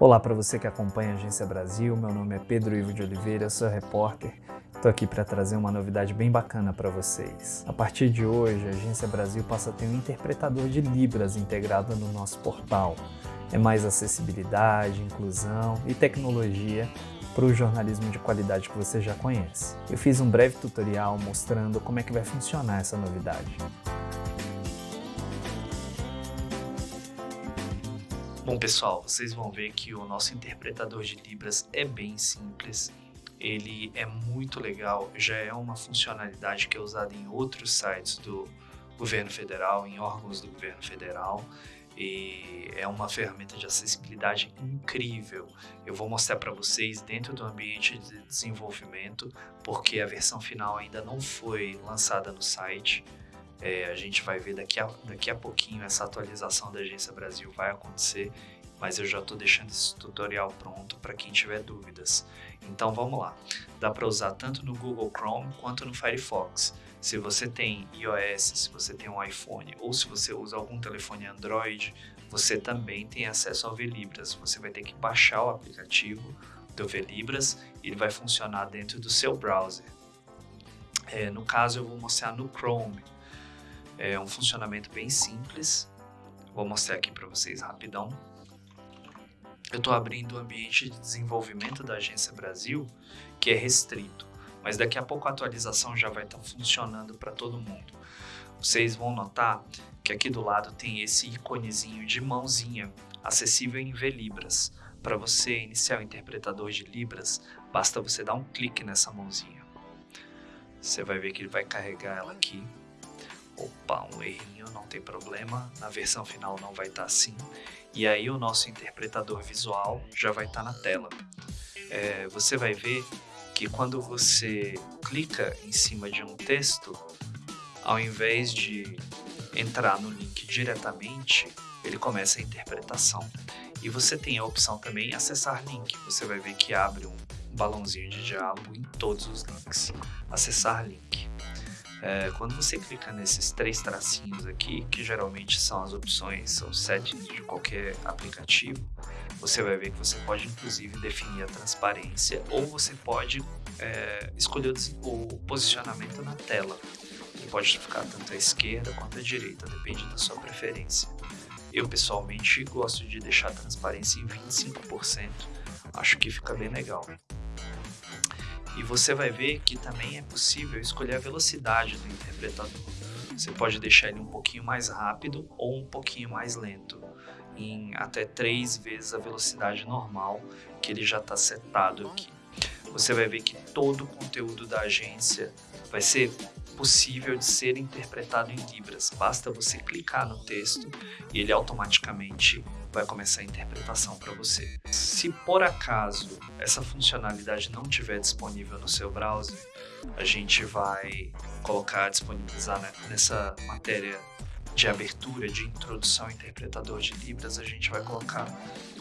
Olá para você que acompanha a Agência Brasil, meu nome é Pedro Ivo de Oliveira, sou repórter. Estou aqui para trazer uma novidade bem bacana para vocês. A partir de hoje, a Agência Brasil passa a ter um interpretador de Libras integrado no nosso portal. É mais acessibilidade, inclusão e tecnologia para o jornalismo de qualidade que você já conhece. Eu fiz um breve tutorial mostrando como é que vai funcionar essa novidade. Bom pessoal, vocês vão ver que o nosso interpretador de Libras é bem simples, ele é muito legal, já é uma funcionalidade que é usada em outros sites do governo federal, em órgãos do governo federal, e é uma ferramenta de acessibilidade incrível. Eu vou mostrar para vocês dentro do ambiente de desenvolvimento, porque a versão final ainda não foi lançada no site, é, a gente vai ver daqui a, daqui a pouquinho essa atualização da Agência Brasil vai acontecer, mas eu já estou deixando esse tutorial pronto para quem tiver dúvidas. Então vamos lá, dá para usar tanto no Google Chrome quanto no Firefox. Se você tem iOS, se você tem um iPhone ou se você usa algum telefone Android, você também tem acesso ao Velibras. Você vai ter que baixar o aplicativo do Velibras e ele vai funcionar dentro do seu browser. É, no caso, eu vou mostrar no Chrome. É um funcionamento bem simples. Vou mostrar aqui para vocês rapidão. Eu estou abrindo o ambiente de desenvolvimento da Agência Brasil, que é restrito, mas daqui a pouco a atualização já vai estar tá funcionando para todo mundo. Vocês vão notar que aqui do lado tem esse íconezinho de mãozinha, acessível em V-Libras. Para você iniciar o interpretador de Libras, basta você dar um clique nessa mãozinha. Você vai ver que ele vai carregar ela aqui opa, um errinho, não tem problema, na versão final não vai estar tá assim. E aí o nosso interpretador visual já vai estar tá na tela. É, você vai ver que quando você clica em cima de um texto, ao invés de entrar no link diretamente, ele começa a interpretação. E você tem a opção também acessar link. Você vai ver que abre um balãozinho de diálogo em todos os links. Acessar link. É, quando você clica nesses três tracinhos aqui, que geralmente são as opções, são settings de qualquer aplicativo, você vai ver que você pode inclusive definir a transparência ou você pode é, escolher o posicionamento na tela. Ele pode ficar tanto à esquerda quanto à direita, depende da sua preferência. Eu pessoalmente gosto de deixar a transparência em 25%, acho que fica bem legal. E você vai ver que também é possível escolher a velocidade do interpretador. Você pode deixar ele um pouquinho mais rápido ou um pouquinho mais lento, em até três vezes a velocidade normal que ele já está setado aqui. Você vai ver que todo o conteúdo da agência vai ser possível de ser interpretado em Libras. Basta você clicar no texto e ele automaticamente vai começar a interpretação para você. Se por acaso essa funcionalidade não estiver disponível no seu browser, a gente vai colocar, disponibilizar né, nessa matéria de abertura, de introdução ao interpretador de Libras, a gente vai colocar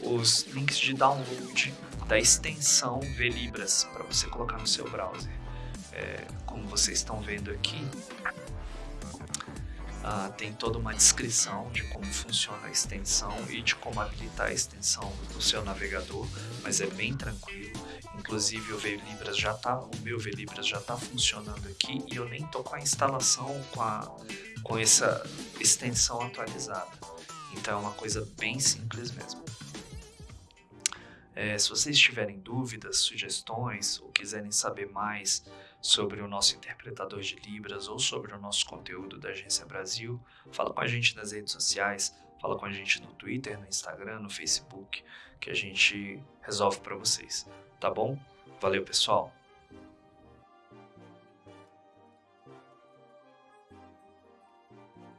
os links de download da extensão VLibras para você colocar no seu browser. É, como vocês estão vendo aqui, Uh, tem toda uma descrição de como funciona a extensão e de como habilitar a extensão no seu navegador, mas é bem tranquilo. Inclusive o VLibras já tá, o meu VLibras já está funcionando aqui e eu nem estou com a instalação com, a, com essa extensão atualizada. Então é uma coisa bem simples mesmo. É, se vocês tiverem dúvidas, sugestões ou quiserem saber mais sobre o nosso interpretador de Libras ou sobre o nosso conteúdo da Agência Brasil, fala com a gente nas redes sociais, fala com a gente no Twitter, no Instagram, no Facebook, que a gente resolve para vocês, tá bom? Valeu, pessoal!